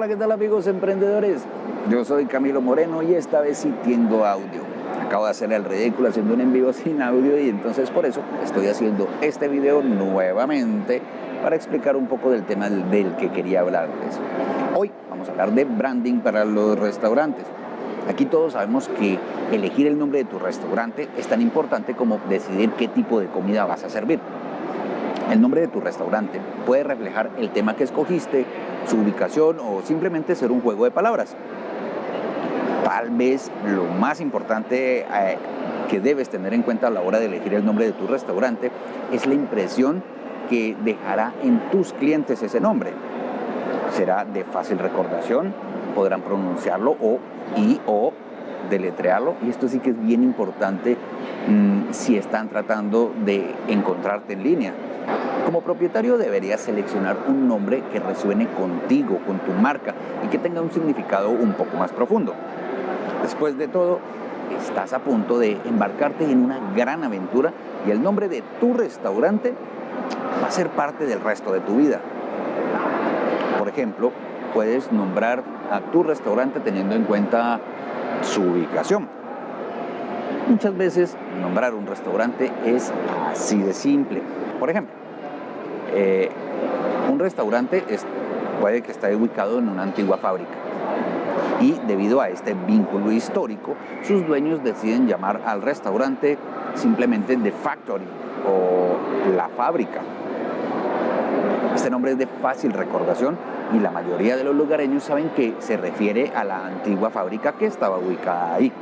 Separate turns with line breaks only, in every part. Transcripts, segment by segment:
Hola, ¿qué tal amigos emprendedores? Yo soy Camilo Moreno y esta vez sí tengo audio. Acabo de hacer el ridículo haciendo un en vivo sin audio y entonces por eso estoy haciendo este video nuevamente para explicar un poco del tema del que quería hablarles. Hoy vamos a hablar de branding para los restaurantes. Aquí todos sabemos que elegir el nombre de tu restaurante es tan importante como decidir qué tipo de comida vas a servir. El nombre de tu restaurante puede reflejar el tema que escogiste, su ubicación o simplemente ser un juego de palabras. Tal vez lo más importante eh, que debes tener en cuenta a la hora de elegir el nombre de tu restaurante es la impresión que dejará en tus clientes ese nombre. Será de fácil recordación, podrán pronunciarlo o y o deletrearlo y esto sí que es bien importante mm, si están tratando de encontrarte en línea. Como propietario deberías seleccionar un nombre que resuene contigo, con tu marca y que tenga un significado un poco más profundo. Después de todo, estás a punto de embarcarte en una gran aventura y el nombre de tu restaurante va a ser parte del resto de tu vida. Por ejemplo, puedes nombrar a tu restaurante teniendo en cuenta su ubicación. Muchas veces nombrar un restaurante es así de simple. Por ejemplo, eh, un restaurante puede que esté ubicado en una antigua fábrica y debido a este vínculo histórico, sus dueños deciden llamar al restaurante simplemente The Factory o La Fábrica. Este nombre es de fácil recordación y la mayoría de los lugareños saben que se refiere a la antigua fábrica que estaba ubicada ahí.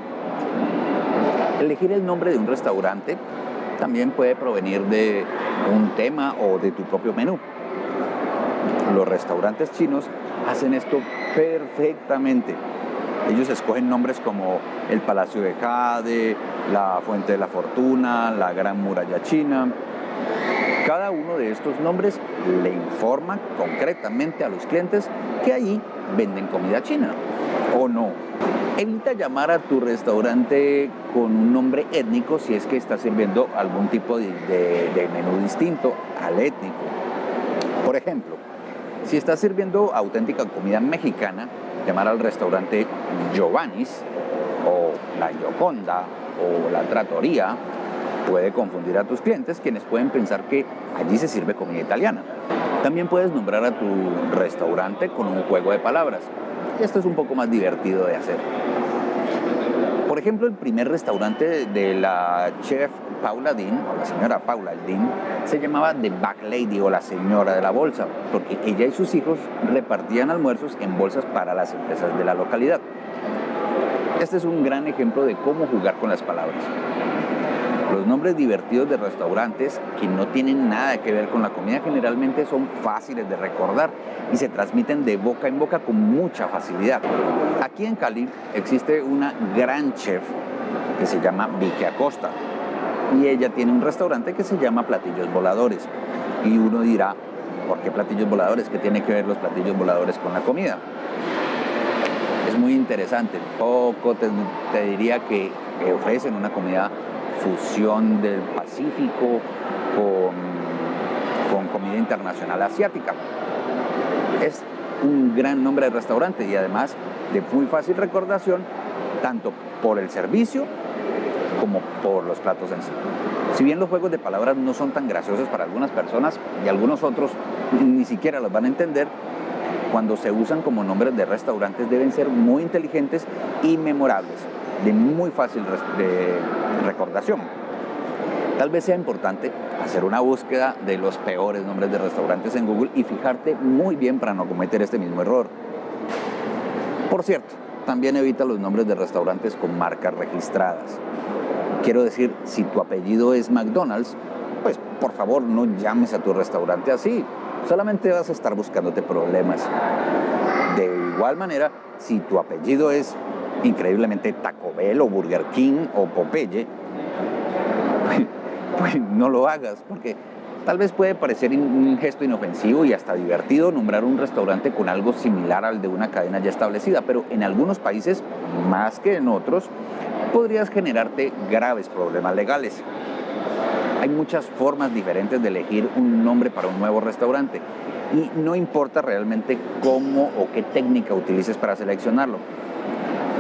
Elegir el nombre de un restaurante también puede provenir de un tema o de tu propio menú. Los restaurantes chinos hacen esto perfectamente. Ellos escogen nombres como el Palacio de Jade, la Fuente de la Fortuna, la Gran Muralla China. Cada uno de estos nombres le informa concretamente a los clientes que allí venden comida china o no. Evita llamar a tu restaurante con un nombre étnico si es que está sirviendo algún tipo de, menú distinto al étnico. Por ejemplo, si estás sirviendo auténtica comida mexicana, llamar al restaurante Giovanni's o la Yoconda o la Trattoria puede confundir a tus clientes quienes pueden pensar que allí se sirve comida italiana. También puedes nombrar a tu restaurante con un juego de palabras. Esto es un poco más divertido de hacer. Por ejemplo, el primer restaurante de la chef Paula Dean, o la señora Paula Dean, se llamaba The Back Lady o la señora de la bolsa, porque ella y sus hijos repartían almuerzos en bolsas para las empresas de la localidad. Este es un gran ejemplo de cómo jugar con las palabras. Los nombres divertidos de restaurantes que no tienen nada que ver con la comida generalmente son fáciles de recordar y se transmiten de boca en boca con mucha facilidad. Aquí en Cali existe una gran chef que se llama Vicky Acosta y ella tiene un restaurante que se llama Platillos Voladores. Y uno dirá, ¿por qué platillos voladores? ¿Qué tiene que ver los platillos voladores con la comida? Es muy interesante. Poco te, diría que ofrecen una comida fusión del Pacífico con, con comida internacional asiática. Es un gran nombre de restaurante y además de muy fácil recordación, tanto por el servicio como por los platos en sí. Si bien los juegos de palabras no son tan graciosos para algunas personas y algunos otros ni siquiera los van a entender, cuando se usan como nombres de restaurantes deben ser muy inteligentes y memorables de muy fácil recordación. Tal vez sea importante hacer una búsqueda de los peores nombres de restaurantes en Google y fijarte muy bien para no cometer este mismo error. Por cierto, también evita los nombres de restaurantes con marcas registradas. Quiero decir, si tu apellido es McDonald's, pues por favor no llames a tu restaurante así. Solamente vas a estar buscándote problemas. De igual manera, si tu apellido es increíblemente Taco Bell o Burger King o Popeye, pues no lo hagas, porque tal vez puede parecer un gesto inofensivo y hasta divertido nombrar un restaurante con algo similar al de una cadena ya establecida, pero en algunos países, más que en otros, podrías generarte graves problemas legales. Hay muchas formas diferentes de elegir un nombre para un nuevo restaurante. Y no importa realmente cómo o qué técnica utilices para seleccionarlo.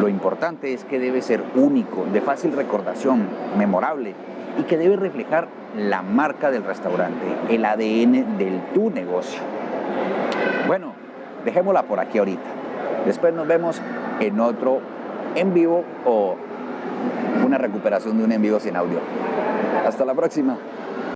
Lo importante es que debe ser único, de fácil recordación, memorable y que debe reflejar la marca del restaurante, el ADN del tu negocio. Bueno, dejémosla por aquí ahorita. Después nos vemos en otro en vivo o una recuperación de un en vivo sin audio. Hasta la próxima.